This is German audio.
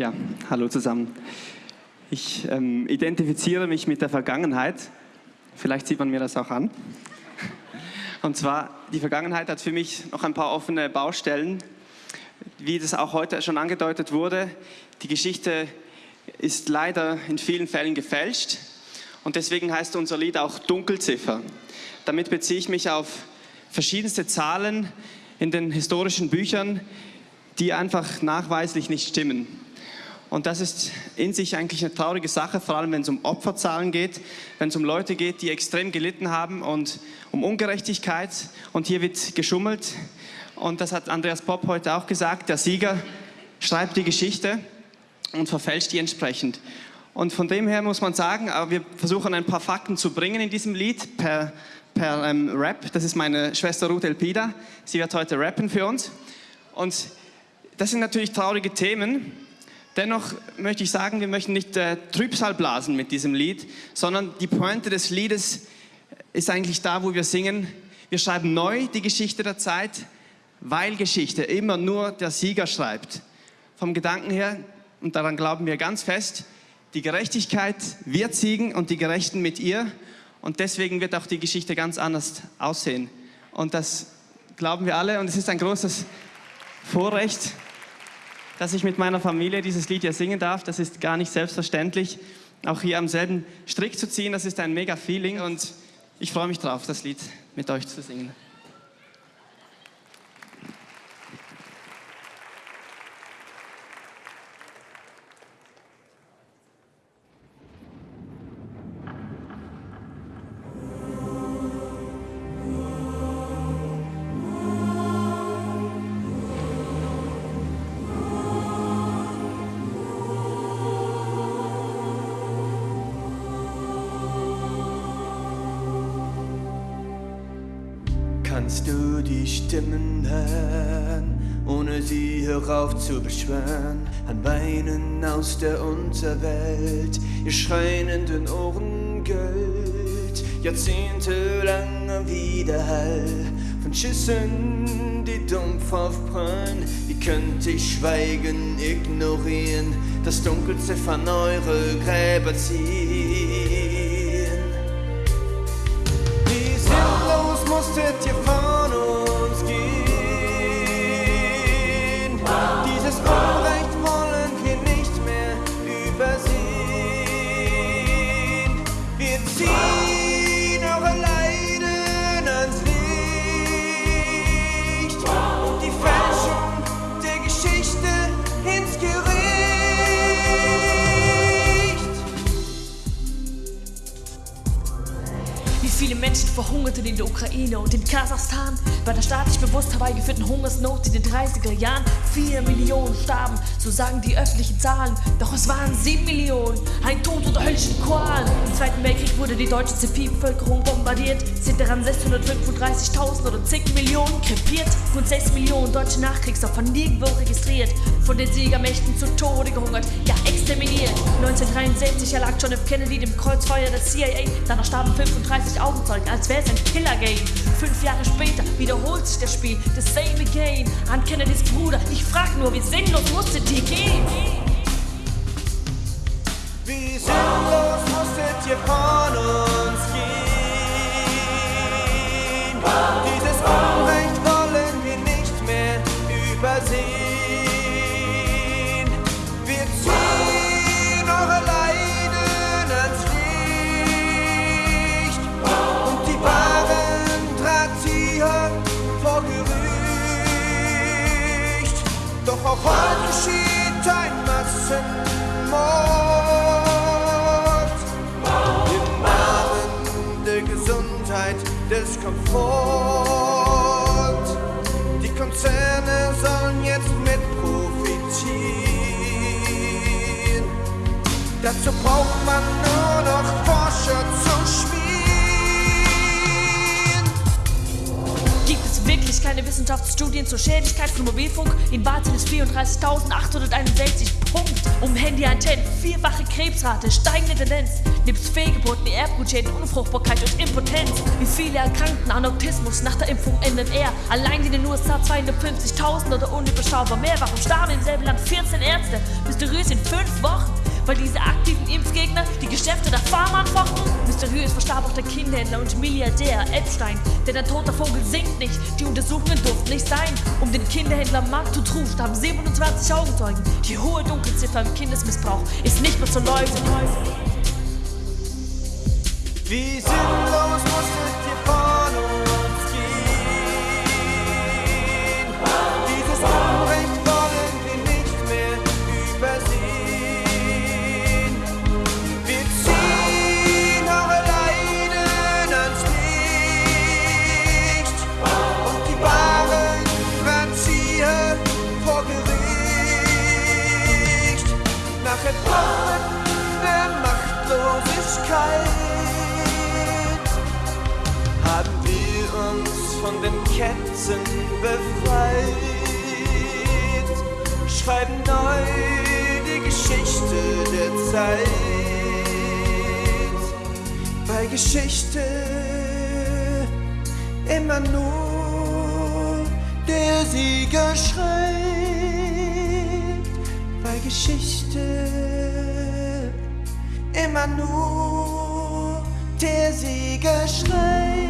Ja, hallo zusammen. Ich ähm, identifiziere mich mit der Vergangenheit. Vielleicht sieht man mir das auch an. Und zwar, die Vergangenheit hat für mich noch ein paar offene Baustellen. Wie das auch heute schon angedeutet wurde, die Geschichte ist leider in vielen Fällen gefälscht. Und deswegen heißt unser Lied auch Dunkelziffer. Damit beziehe ich mich auf verschiedenste Zahlen in den historischen Büchern, die einfach nachweislich nicht stimmen. Und das ist in sich eigentlich eine traurige Sache, vor allem wenn es um Opferzahlen geht, wenn es um Leute geht, die extrem gelitten haben und um Ungerechtigkeit. Und hier wird geschummelt. Und das hat Andreas Popp heute auch gesagt, der Sieger schreibt die Geschichte und verfälscht die entsprechend. Und von dem her muss man sagen, wir versuchen ein paar Fakten zu bringen in diesem Lied per, per ähm, Rap. Das ist meine Schwester Ruth Elpida. Sie wird heute rappen für uns. Und das sind natürlich traurige Themen. Dennoch möchte ich sagen, wir möchten nicht äh, Trübsal blasen mit diesem Lied, sondern die Pointe des Liedes ist eigentlich da, wo wir singen. Wir schreiben neu die Geschichte der Zeit, weil Geschichte immer nur der Sieger schreibt. Vom Gedanken her, und daran glauben wir ganz fest, die Gerechtigkeit wird siegen und die Gerechten mit ihr. Und deswegen wird auch die Geschichte ganz anders aussehen. Und das glauben wir alle und es ist ein großes Vorrecht, dass ich mit meiner Familie dieses Lied hier singen darf. Das ist gar nicht selbstverständlich. Auch hier am selben Strick zu ziehen, das ist ein mega Feeling und ich freue mich drauf, das Lied mit euch zu singen. Kannst du die Stimmen hören, ohne sie herauf zu beschwören? An Weinen aus der Unterwelt, ihr schreienden Ohren Gold, jahrzehntelang Widerhall von Schüssen, die dumpf aufprallen. Wie könnte ich schweigen, ignorieren, das Dunkelziffern eure Gräber ziehen? musstet ihr Menschen verhungerten in der Ukraine und in Kasachstan bei der staatlich bewusst herbeigeführten Hungersnot in den 30er Jahren. Vier Millionen starben, so sagen die öffentlichen Zahlen. Doch es waren sieben Millionen, ein Tod unter höllischen Qualen. Im Zweiten Weltkrieg wurde die deutsche Zivilbevölkerung bombardiert, sind daran 635.000 oder zig Millionen krepiert. Rund 6 Millionen deutsche Nachkriegsopfer nirgendwo registriert, von den Siegermächten zu Tode gehungert, ja exterminiert. 1973 erlag John F. Kennedy dem Kreuzfeuer der CIA, danach starben 35 Augenzeugen, als wäre es ein Killer-Game. Fünf Jahre später wiederholt sich das Spiel, the same again. An Kennedys Bruder, ich frag nur, wie sinnlos musstet ihr gehen? Wie sinnlos musstet ihr von Massenmord im Namen der Gesundheit, des Komfort. Die Konzerne sollen jetzt mit profitieren. Dazu braucht man nur noch Forscher zu schmieren. Wirklich keine Wissenschaftsstudien zur Schädlichkeit von Mobilfunk. In sind es 34.861 Punkt. Um Handyantennen, vierfache Krebsrate, steigende Tendenz. Nebst Fehlgeburten, Erbgutschäden, Unfruchtbarkeit und Impotenz. Wie viele erkrankten an Autismus nach der Impfung er. Allein in den USA 250.000 oder unüberschaubar mehr. Warum starben im selben Land 14 Ärzte? Mysteriös in fünf Wochen. Weil diese aktiven Impfgegner die Geschäfte der Pharma anfochten? Mysteriös verstarb auch der Kinderhändler und Milliardär Epstein. Denn ein toter Vogel singt nicht, die Untersuchungen durften nicht sein. Um den Kinderhändler Mark Tutroux starben 27 Augenzeugen. Die hohe Dunkelziffer im Kindesmissbrauch ist nicht mehr zu leugnen. Wie sinnlos Machtlosigkeit haben wir uns von den Ketten befreit, schreiben neu die Geschichte der Zeit. Bei Geschichte immer nur der Sieger schreibt. Bei Geschichte immer nur der Sieger schreit.